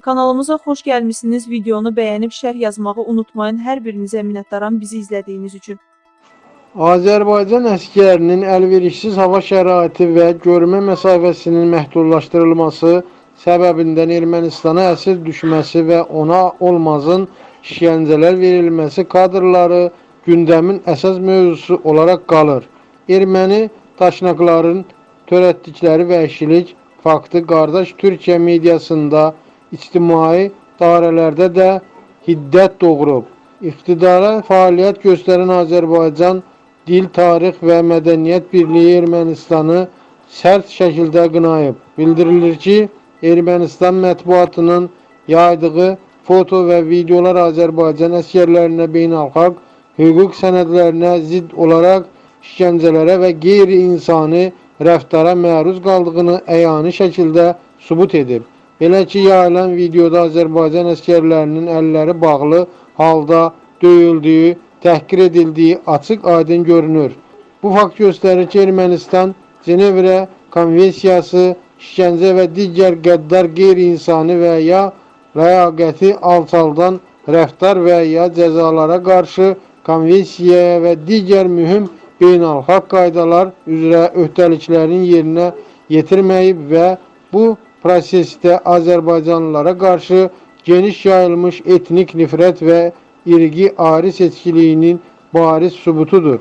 Kanalımıza xoş gəlmisiniz. Videonu bəyənib şərh yazmağı unutmayın. Hər birinizə minnətdaram bizi izlədiyiniz üçün. Azərbaycan əskərinin əlverişsiz hava şəraiti və görmə məsafəsinin məhdudlaşdırılması səbəbindən Ermənistana əsir düşməsi və ona olmazın işgəncələr verilməsi kadrları gündəmin əsas mövzusu olaraq qalır. Erməni daşnaqların törətdikləri vəhşilik faktı qardaş Türkiyə mediasında, ictimai dairələrdə də hiddət doğurub. İqtidara fəaliyyət göstərən Azərbaycan Dil, Tarix və Mədəniyyət Birliyi Ermənistanı sərt şəkildə qınayıb. Bildirilir ki, Ermənistan mətbuatının yaydığı foto və videolar Azərbaycan əskərlərinə beynəlxalq hüquq sənədlərinə zidd olaraq işgəncələrə və qeyri-insani rəftara məruz qaldığını əyani şəkildə sübut edib. Belə ki, yayılan videoda Azərbaycan əskərlərinin əlləri bağlı halda döyüldüyü, təhqir edildiyi açıq-aydın görünür. Bu fakt göstərir ki, Ermənistan Cenevrə konvensiyası, işgəncə və digər qəddar qeyri-insani və ya ləyaqəti alçaldan rəftar və ya cəzalara qarşı konvensiyaya və digər mühüm beynəlxalq qaydalar üzrə öhdəliklərini yerinə yetirməyib və bu proseste Azerbaycanlılara karşı geniş yayılmış etnik nifret ve irgi aris etkiliyinin bariz sübutudur.